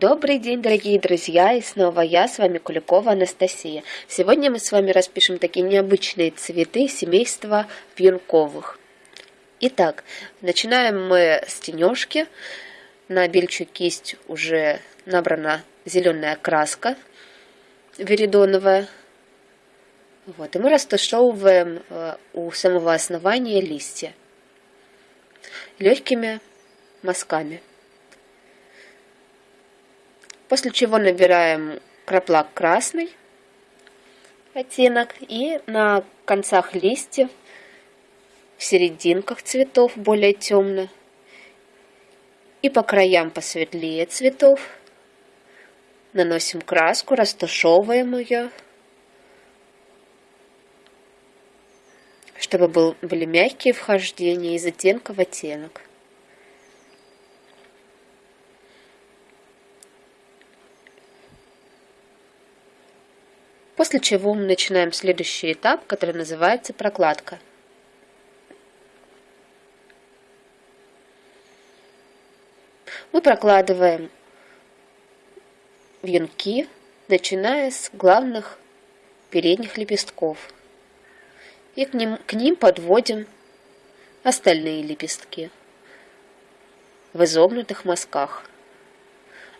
Добрый день, дорогие друзья, и снова я, с вами Куликова Анастасия. Сегодня мы с вами распишем такие необычные цветы семейства вьюнковых. Итак, начинаем мы с тенежки. На бельчую кисть уже набрана зеленая краска веридоновая. Вот, и мы растушевываем э, у самого основания листья легкими мазками. После чего набираем краплак красный оттенок и на концах листьев, в серединках цветов более темно и по краям посветлее цветов наносим краску, растушевываем ее, чтобы был, были мягкие вхождения из оттенка в оттенок. После чего мы начинаем следующий этап, который называется прокладка. Мы прокладываем венки, начиная с главных передних лепестков. И к ним, к ним подводим остальные лепестки в изогнутых мазках.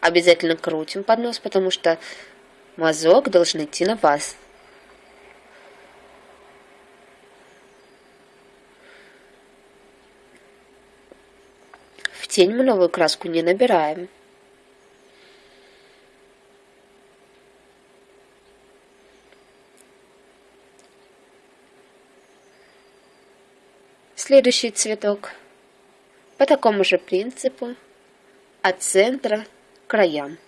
Обязательно крутим поднос, потому что Мазок должен идти на вас. В тень мы новую краску не набираем. Следующий цветок по такому же принципу от центра к краям.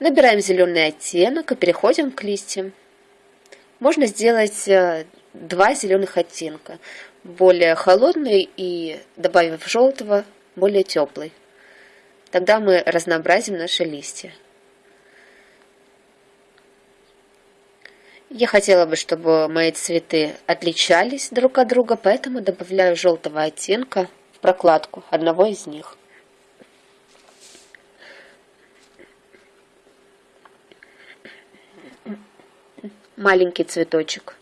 Набираем зеленый оттенок и переходим к листьям. Можно сделать э, два зеленых оттенка. Более холодный и, добавив желтого, более теплый. Тогда мы разнообразим наши листья. Я хотела бы, чтобы мои цветы отличались друг от друга, поэтому добавляю желтого оттенка в прокладку одного из них. Маленький цветочек.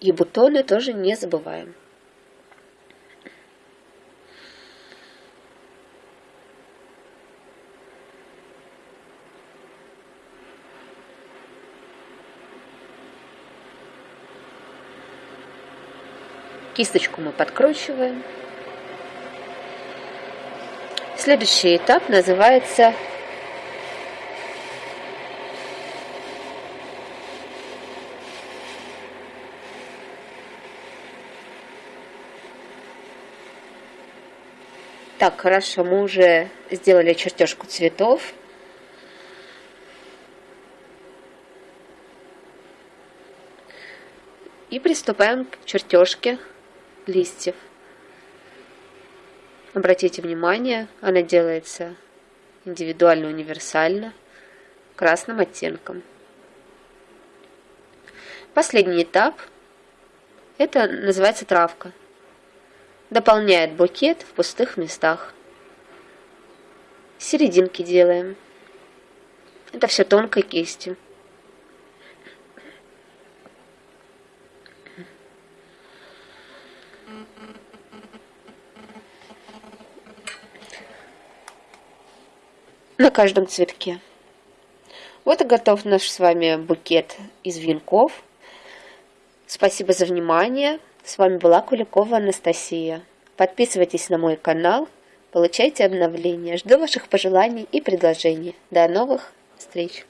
И бутоны тоже не забываем. Кисточку мы подкручиваем. Следующий этап называется Так, хорошо, мы уже сделали чертежку цветов. И приступаем к чертежке листьев. Обратите внимание, она делается индивидуально, универсально, красным оттенком. Последний этап, это называется травка дополняет букет в пустых местах. Серединки делаем. Это все тонкой кистью. на каждом цветке. Вот и готов наш с вами букет из венков. Спасибо за внимание. С вами была Куликова Анастасия. Подписывайтесь на мой канал, получайте обновления. Жду ваших пожеланий и предложений. До новых встреч!